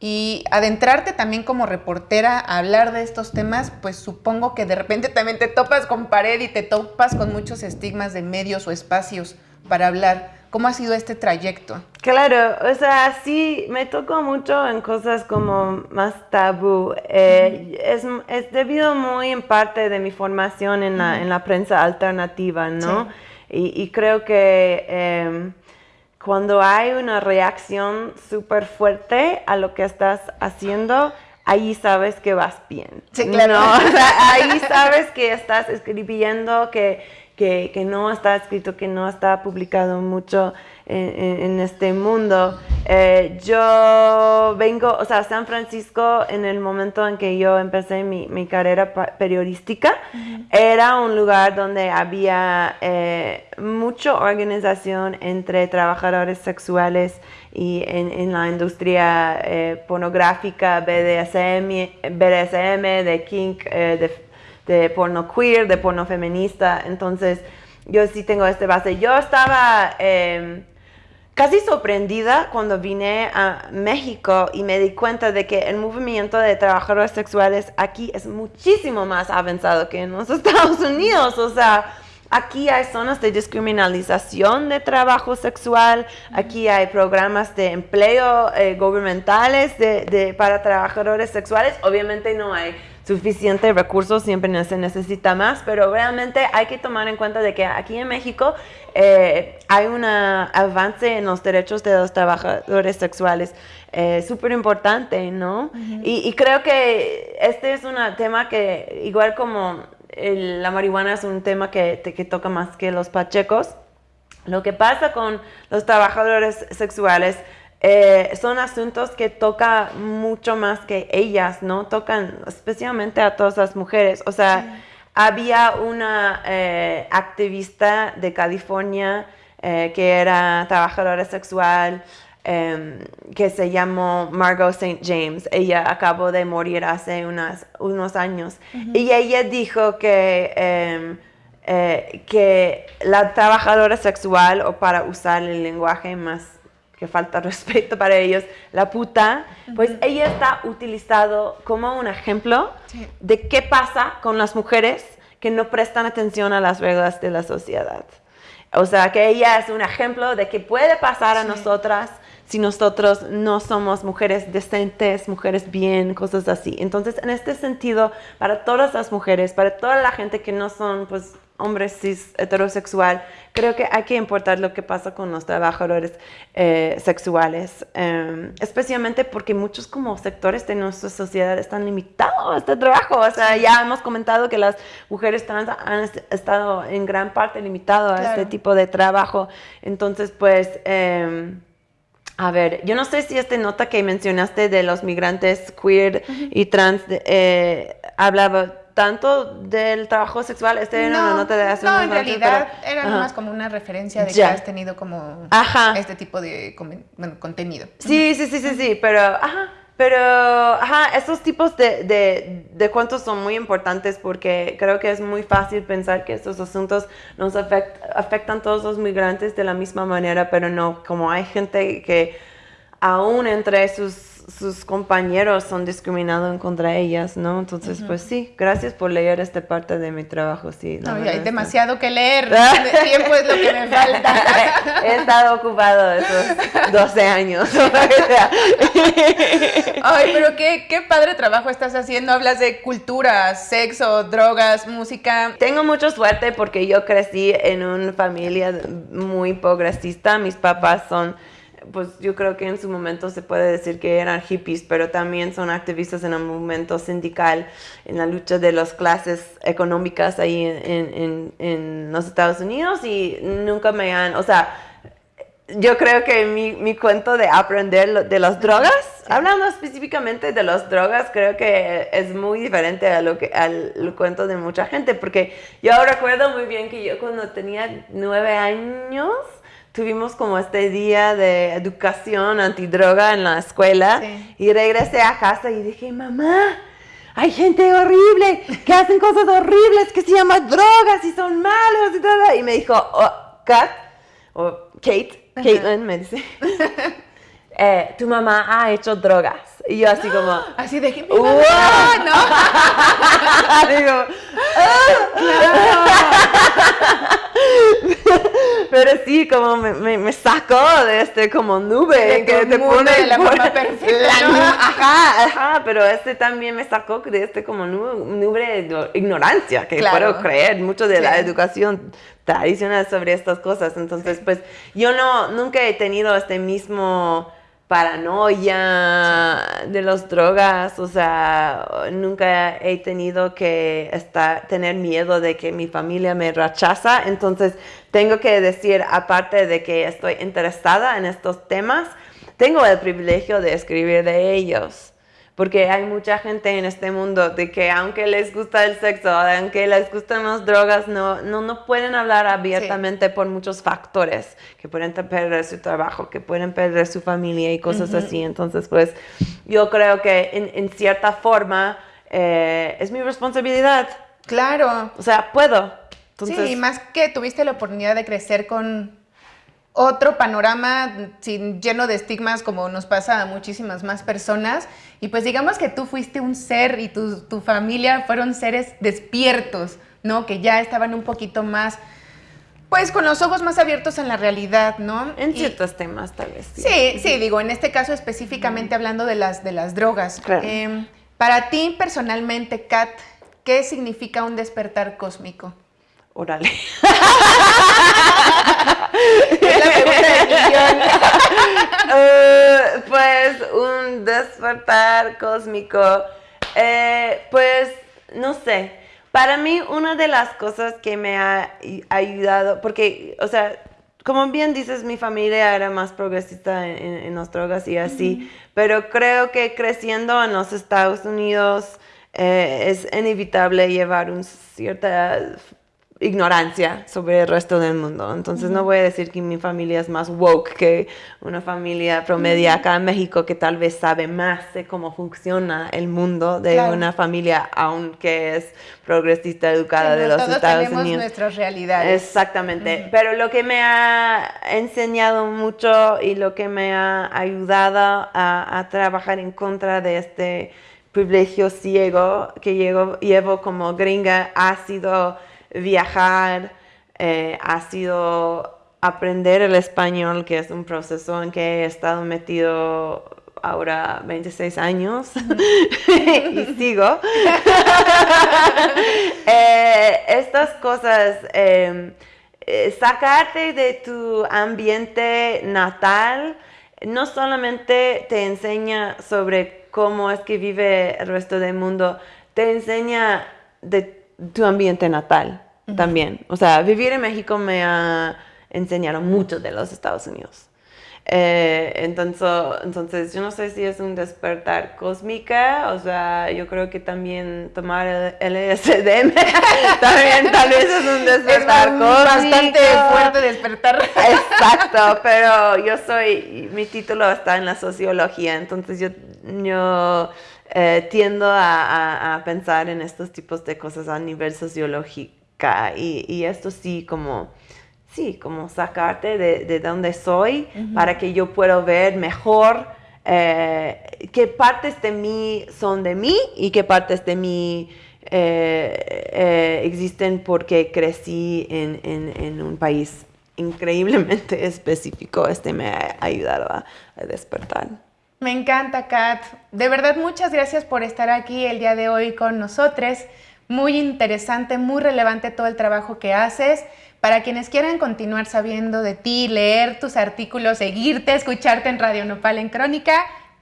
Y adentrarte también como reportera a hablar de estos temas, pues supongo que de repente también te topas con pared y te topas con muchos estigmas de medios o espacios para hablar. ¿Cómo ha sido este trayecto?
Claro, o sea, sí, me tocó mucho en cosas como más tabú. Eh, es, es, debido muy en parte de mi formación en la, en la prensa alternativa, ¿no? Y, y, creo que em, cuando hay una reacción súper fuerte a lo que estás haciendo, ahí sabes que vas bien.
Sí, claro.
ahí sabes que estás escribiendo, que que, no está escrito, que no está publicado mucho en, este mundo. Eh, yo vengo, o sea, San Francisco, en el momento en que yo empecé mi, mi carrera periodística, era un lugar donde había eh, mucha organización entre trabajadores sexuales y en, la industria eh, pornográfica, BDSM, BDSM de kink, de de porno queer, de porno feminista. Entonces, yo sí tengo este base. Yo estaba em, casi sorprendida cuando vine a México y me di cuenta de que el movimiento de trabajadores sexuales aquí es muchísimo más avanzado que en los Estados Unidos. O sea, Aquí hay zonas de descriminalización de trabajo sexual, aquí hay programas de empleo eh, gubernamentales de, para trabajadores sexuales. Obviamente no hay suficientes recursos, siempre se necesita más, pero realmente hay que tomar en cuenta de que aquí en México eh, hay un avance en los derechos de los trabajadores sexuales eh, súper importante, ¿no? y, y, creo que este es un tema que, igual como la marihuana es un tema que, que toca más que los pachecos, lo que pasa con los trabajadores sexuales eh, son asuntos que toca mucho más que ellas, ¿no? Tocan especialmente a todas las mujeres. O sea, había una eh, activista de California eh, que era trabajadora sexual, em, que se llamó Margot St. James. Ella acabó de morir hace unas, unos años. Y ella dijo que, em, que la trabajadora sexual, o para usar el lenguaje más que falta respeto para ellos, la puta, pues ella está utilizado como un ejemplo de qué pasa con las mujeres que no prestan atención a las reglas de la sociedad. O sea, que ella es un ejemplo de qué puede pasar a nosotras si nosotros no somos mujeres decentes, mujeres bien, cosas así. Entonces, en este sentido, para todas las mujeres, para toda la gente que no son, pues, hombre cis heterosexual, creo que hay que importar lo que pasa con los trabajadores eh, sexuales, em, especialmente porque muchos como sectores de nuestra sociedad están limitados a este trabajo. O sea, ya hemos comentado que las mujeres trans han estado en gran parte limitadas a este tipo de trabajo. Entonces, pues... Em, a ver, yo no sé si esta nota que mencionaste de los migrantes queer y trans eh, hablaba tanto del trabajo sexual. Este
no,
era una nota de hace
No, en realidad era más como una referencia de que has tenido como este tipo de contenido.
Sí, sí, sí, sí, sí, pero, ajá, pero, ajá, esos tipos de, de, de cuentos son muy importantes porque creo que es muy fácil pensar que estos asuntos nos afectan a todos los migrantes de la misma manera, pero no, como hay gente que aún entre sus sus compañeros son discriminados contra ellas, ¿no? Entonces, pues sí, gracias por leer esta parte de mi trabajo, sí.
No, hay demasiado que leer, tiempo es lo que me falta.
He estado ocupado esos 12 años.
Ay, pero qué, qué padre trabajo estás haciendo, hablas de cultura, sexo, drogas, música.
Tengo mucha suerte porque yo crecí en una familia muy progresista, mis papás son pues yo creo que en su momento se puede decir que eran hippies, pero también son activistas en el movimiento sindical, en la lucha de las clases económicas ahí en, en, los Estados Unidos y nunca me han, o sea, yo creo que mi, mi cuento de aprender de las drogas, hablando específicamente de las drogas, creo que es muy diferente a lo que, al cuento de mucha gente, porque yo recuerdo muy bien que yo cuando tenía nueve años, tuvimos como este día de educación antidroga en la escuela y regresé a casa y dije, mamá, hay gente horrible que hacen cosas horribles que se llaman drogas y son malos y todo. Y me dijo, oh, Kat, o Kate, Caitlin me dice, eh, tu mamá ha hecho drogas. Y yo así como...
Así de que... ¡Wow! ¿no? Digo,
sí, como me, me, sacó de este como nube que te pone...
la perfecta.
Ajá, ajá, pero este también me sacó de este como nube, de ignorancia, que puedo creer mucho de la educación tradicional sobre estas cosas. Entonces, pues yo no, nunca he tenido este mismo paranoia de las drogas, o sea, nunca he tenido que estar, tener miedo de que mi familia me rechaza, entonces tengo que decir, aparte de que estoy interesada en estos temas, tengo el privilegio de escribir de ellos porque hay mucha gente en este mundo de que aunque les gusta el sexo, aunque les gustan las drogas, no, no, no pueden hablar abiertamente por muchos factores, que pueden perder su trabajo, que pueden perder su familia y cosas así. Entonces, pues yo creo que en, en cierta forma eh, es mi responsabilidad.
Claro.
O sea, puedo.
Entonces, sí, más que tuviste la oportunidad de crecer con otro panorama sin, lleno de estigmas como nos pasa a muchísimas más personas. Y pues digamos que tú fuiste un ser y tu, tu familia fueron seres despiertos, ¿no? Que ya estaban un poquito más pues con los ojos más abiertos en la realidad, ¿no?
En ciertos temas, tal vez.
Sí. sí, digo, en este caso específicamente hablando de las, de las drogas. Em, para ti personalmente, Kat, ¿qué significa un despertar cósmico?
Órale. Eh, pues un despertar cósmico. Eh, pues no sé. Para mí una de las cosas que me ha ayudado, porque, o sea, como bien dices, mi familia era más progresista en, las drogas y así, pero creo que creciendo en los Estados Unidos eh, es inevitable llevar un cierta ignorancia sobre el resto del mundo. Entonces no voy a decir que mi familia es más woke que una familia promedia acá en México que tal vez sabe más de cómo funciona el mundo de una familia, aunque es progresista educada de los
todos
Estados
tenemos
Unidos.
nuestras realidades.
Exactamente. Pero lo que me ha enseñado mucho y lo que me ha ayudado a, a trabajar en contra de este privilegio ciego que llevo, llevo como gringa ha sido viajar, eh, ha sido aprender el español, que es un proceso en que he estado metido ahora 26 años y sigo. Eh, estas cosas, em, eh, sacarte de tu ambiente natal, no solamente te enseña sobre cómo es que vive el resto del mundo, te enseña de tu ambiente natal también. O sea, vivir en México me ha enseñado mucho de los Estados Unidos. Eh, entonces, entonces, yo no sé si es un despertar cósmica, o sea, yo creo que también tomar el LSD también tal vez es un despertar es cósmico.
Bastante fuerte despertar.
Exacto, pero yo soy, mi título está en la sociología, entonces yo, yo eh, tiendo a, a, pensar en estos tipos de cosas a nivel sociológica y, y esto sí como, sí, como sacarte de, de donde soy para que yo pueda ver mejor eh, qué partes de mí son de mí y qué partes de mí eh, existen porque crecí en, en, en, un país increíblemente específico. Este me ha ayudado a despertar.
Me encanta, Kat. De verdad, muchas gracias por estar aquí el día de hoy con nosotros. Muy interesante, muy relevante todo el trabajo que haces. Para quienes quieran continuar sabiendo de ti, leer tus artículos, seguirte, escucharte en Radio Nopal en Crónica,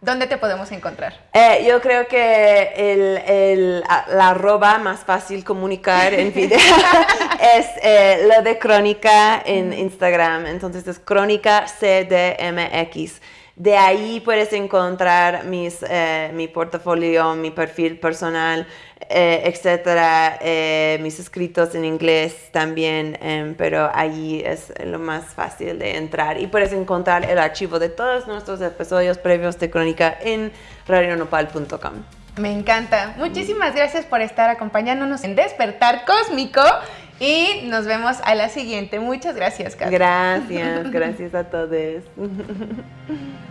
¿Dónde te podemos encontrar?
Eh, yo creo que el, el, la arroba más fácil comunicar en video es eh, lo de Crónica en Instagram. Entonces es Crónica CDMX. De ahí puedes encontrar mis, eh, mi portafolio, mi perfil personal, eh, etcétera, eh, mis escritos en inglés también, em, pero ahí es lo más fácil de entrar. Y puedes encontrar el archivo de todos nuestros episodios previos de Crónica en radionopal.com.
Me encanta. Muchísimas gracias por estar acompañándonos en Despertar Cósmico y nos vemos a la siguiente. Muchas gracias,
Gracias, gracias a todos.